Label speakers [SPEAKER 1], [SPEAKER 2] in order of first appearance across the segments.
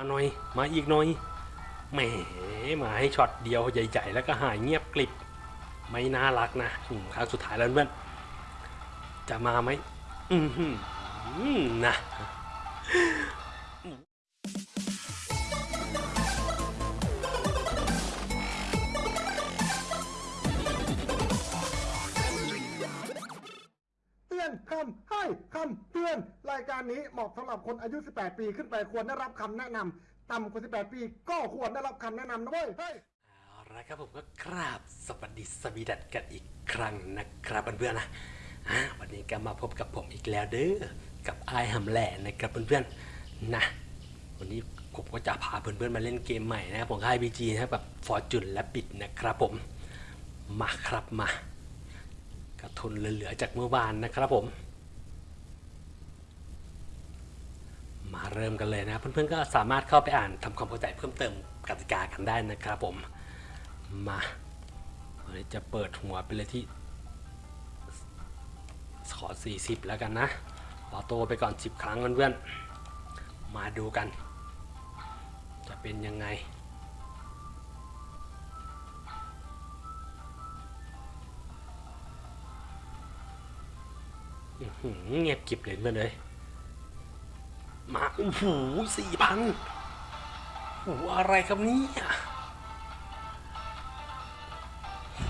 [SPEAKER 1] มาหน่อย มาอีกหน่อยแหมมาให้ช็อตเดียวใหญ่ ๆ แล้วก็หายเงียบกลิบ ไม่น่ารักนะครั้งสุดท้ายแล้วเพื่อนจะมาไหมอืมนะ
[SPEAKER 2] อนคำให้คำเตือน รายการนี้เหมาะสำหรับคนอายุ 18 ปีขึ้นไปควรได้รับคำแนะนำต่ำกว่า 18 ปีก็ควรได้รับคำแนะนำนะเว้ยเฮ้ย
[SPEAKER 1] เอาละครับผมก็กราบสวัสดีสวีดัตกันอีกครั้งนะครับเพื่อนๆนะอ่าวันนี้ก็มาพบกับผมอีกแล้วเด้อกับไอายหำแหล่นะครับเพื่อนๆนะวันนี้ผมก็จะพาเพื่อนๆมาเล่นเกมใหม่นะครับของค่ายบีจีนะครับแบบฟอร์จุนและบิดนะครับผมมาครับมา ทุนเหลือๆจากเมื่อวานนะครับผม มาเริ่มกันเลยนะ เพื่อนๆก็สามารถเข้าไปอ่านทำความเข้าใจเพิ่มเติมกติกากันได้นะครับผมมาวันนี้จะเปิดหัวไปเลยที่ขอ 40 แล้วกันนะออโต้ไปก่อน 10 ครั้งเพื่อนๆมาดูกัน จะเป็นยังไง เงียบกิบเลยเพื่อนเลย มาโอ้โหสี่พันโอ้โหอะไรครับนี่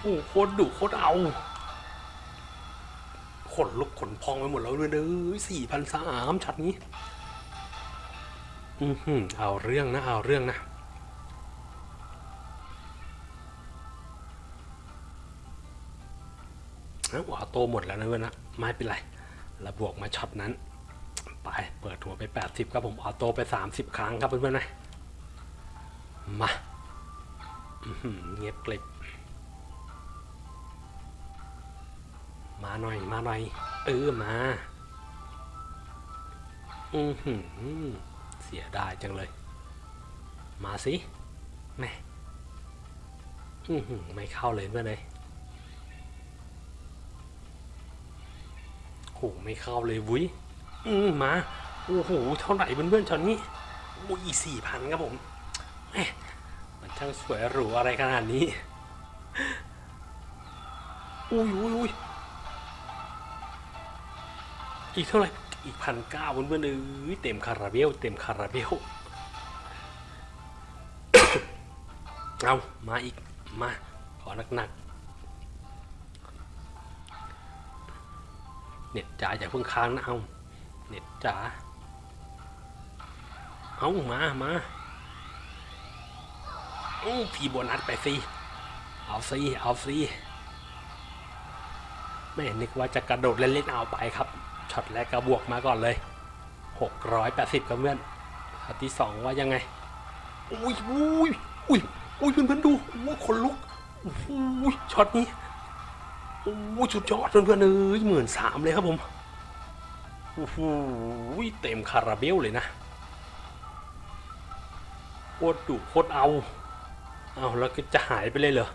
[SPEAKER 1] โอ้โหโคตรดุโคตรเอาขนลุกขนพองไปหมดแล้วเลยเด้อสี่พันสามชัดนี้ อือหือเอาเรื่องนะ เอาเรื่องนะเอาหัวโตหมดแล้วนะเพื่อนะ ไม่เป็นไร เราบวกมาช็อตนั้น ไปเปิดหัวไป 80 ครับผมออโต้ไป 30 ครั้งครับเพื่อนๆนะมาเงียบกลิบมาหน่อยมาหน่อยเออมา อือหือเสียดายจังเลย มาสิแม่อือหือไม่เข้าเลยเพื่อนเลย โหไม่เข้าเลยวุ้ยอืมมา โอ้โห เท่าไหร่เพื่อนๆตอนนี้โอ้ยสี่พันครับผมแหมมันช่างสวยหรูอะไรขนาดนี้ อุ้ยอุ้ยอุ้ยอีกเท่าไหร่ อีกพันเก้าเพื่อนๆเอ้ยเต็มคาราเบล เต็มคาราเบล เอา มาอีก มา ขอหนักๆ เน็ตจ๋าอย่าเพิ่งค้างนะเอาเน็ตจ๋าเอามามาอู้พีโบนัสไปสิเอาสิเอาสิไม่นึกว่าจะกระโดดเล่นๆเอาไปครับช็อตแรกก็บวกมาก่อนเลย 680ครับเพื่อนช็อตที่สองว่ายังไงอุ้ยอุ้ยอุ้ยอุ้ยเพื่อนๆดูอุ้ยขนลุกอุ้ยช็อตนี้ อ้ยสุดยอดเพื่อนๆเอ้ยหมื่นสามเลยครับผมโอ้โหเต็มคาราเบลเลยนะโคตรดุโคตรเอาเอาแล้วก็จะหายไปเลยเหรอ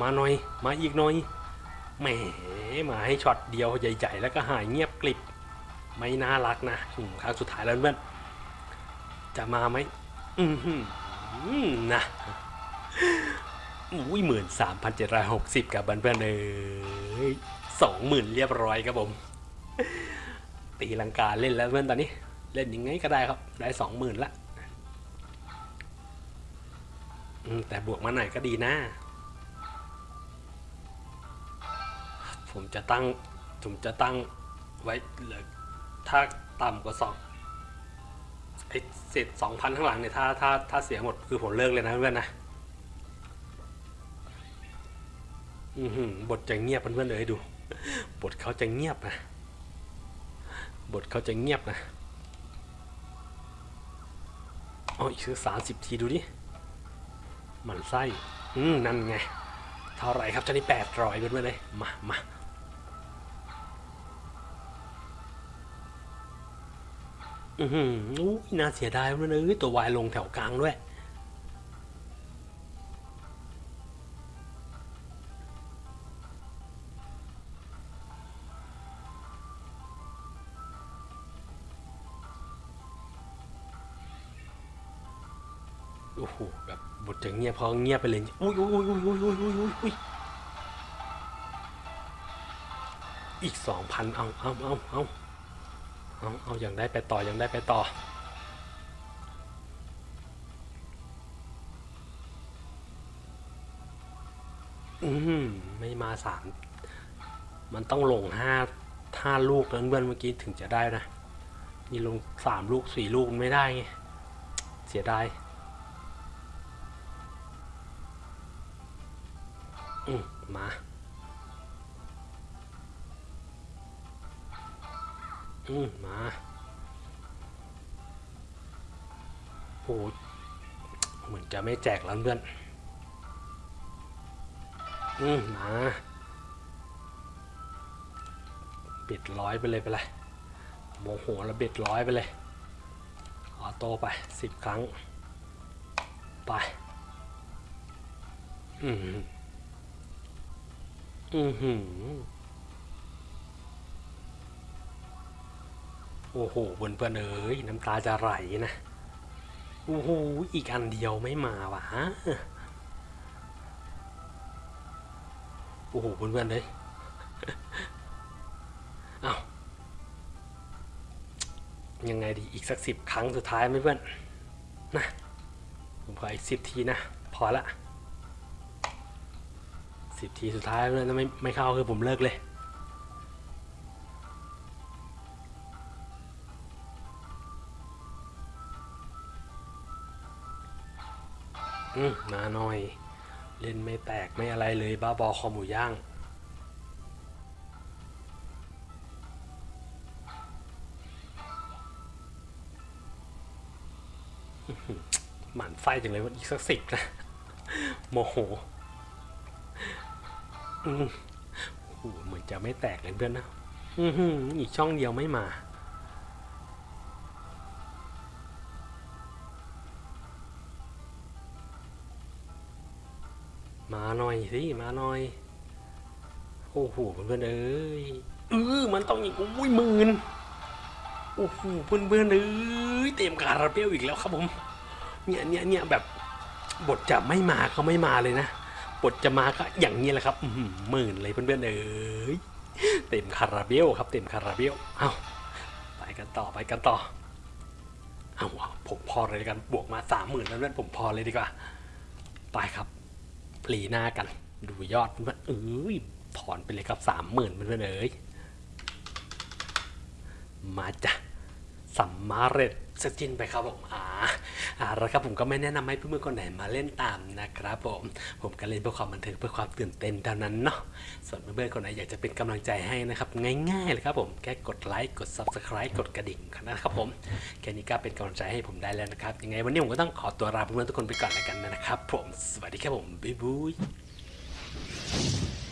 [SPEAKER 1] มาหน่อย มาอีกหน่อย แหม มาให้ช็อตเดียวใหญ่ ๆ แล้วก็หายเงียบกลิบ ไม่น่ารักนะครั้งสุดท้ายแล้วเพื่อน จะมาไหม อือหือนะ อุ้ยหมื่นสามพันเจ็ดร้อยหกสิบกับเพื่อนๆเอยสองหมื่นเรียบร้อยครับผม ตีลังกาเล่นแล้วเพื่อนตอนนี้ เล่นยังไงก็ได้ครับ ได้สองหมื่นละแต่บวกมาหน่อยก็ดีนะ ผมจะตั้ง ผมจะตั้งไว้เหลือถ้าต่ำกว่าสองไอ้เศษสองพันข้างหลังเนี่ยถ้าถ้าถ้าเสียหมดคือผมเลิกเลยนะเพื่อนนะ อือหือบทจะเงียบเพื่อนๆเลยดู บทเขาจะเงียบนะ บทเขาจะเงียบนะเอาอีกสักสามสิบทีดูดิหมันไส้ อืมนั่นไง เท่าไรครับจ้านี่แปดร้อยเพื่อนๆเลย มามาอือหือน่าเสียดายเพื่อนๆเอ้ยตัววายลงแถวกลางด้วย โอ้โหแบบบทจะเงียบพอเงียบไปเลยอุ้ยอุ้ยอุ้ยอุ้ยอุ้ยอุ้ยอุ้ยอุ้ยอีกสองพันเอาเอาเอาเอาเอาเอาอย่างได้ไปต่ออยังได้ไปต่ออืมไม่มาสามมันต้องลงห้าห้าลูกเพื่อนเมื่อกี้ถึงจะได้นะนี่ลงสามลูกสี่ลูกไม่ได้ไงเสียดาย อืมมาอืมมาโอ้เหมือนจะไม่แจกแล้วเพื่อน อืมมา เบ็ดร้อยไปเลยไปเลยโมโหแล้วเบ็ดร้อยไปเลย ออโต้ไปสิบครั้ง ไป อืม อืมหืมโอ้โหเพื่อนเพื่อนเอ้ยน้ำตาจะไหลนะ โอ้โห อีกอันเดียวไม่มาวะฮะโอ้โหเพื่อนๆเลยเอา้ายังไงดีอีกสักสิบครั้งสุดท้ายไหมเพื่อนนะผมขออีกสิบทีนะ พอละ สิบทีสุดท้ายเพื่อนถ้าไม่ไม่เข้าคือผมเลิกเลย อืมมาหน่อย เล่นไม่แตกไม่อะไรเลยบ้าบอคอหมูย่างหมั่นไส้จังเลยว่าอีกสักสิบนะโมโห โอ้โหเหมือนจะไม่แตกเลยเพื่อนนะอือหืออีกช่องเดียวไม่มา มาหน่อยสิ มาหน่อย โอ้โหเพื่อนเอ้ยเออมันต้องอีกอุ้ยหมื่นโอ้โหเพื่อนๆเอ้ยเต็มคาราเบลอีกแล้วครับผม เนี่ยเนี่ยเนี่ยแบบบทจะไม่มาก็ไม่มาเลยนะ บทจะมาก็อย่างนี้แหละครับหมื่นเลยเพื่อนๆเอ้ยเต็มคาราเบลครับเต็มคาราเบลเอาไปกันต่อไปกันต่อเอาผมพอเลยกันบวกมาสามหมื่นแล้วเพื่อนผมพอเลยดีกว่าไปครับปลีหน้ากัน ดูยอดมันเอ้ยถอนไปเลยครับสามหมื่นมันเอ้ยมาจ้ะสัมมาเร็จสจินไปครับผมอาอ่า แล้วครับผมก็ไม่แนะนำให้เพื่อนๆคนไหนมาเล่นตามนะครับผม ผมก็เล่นเพื่อความบันเทิงเพื่อความตื่นเต้นเท่านั้นเนาะ ส่วนเพื่อนๆคนไหนอยากจะเป็นกำลังใจให้นะครับง่ายๆเลยครับผมแค่กดไลค์กด subscribe กดกระดิ่งนะครับผมแค่นี้ก็เป็นกำลังใจให้ผมได้แล้วนะครับยังไงวันนี้ผมก็ต้องขอตัวลาเพื่อนๆทุกคนไปก่อนแล้วกันนะครับ ผมสวัสดีครับผมบ๊ายบาย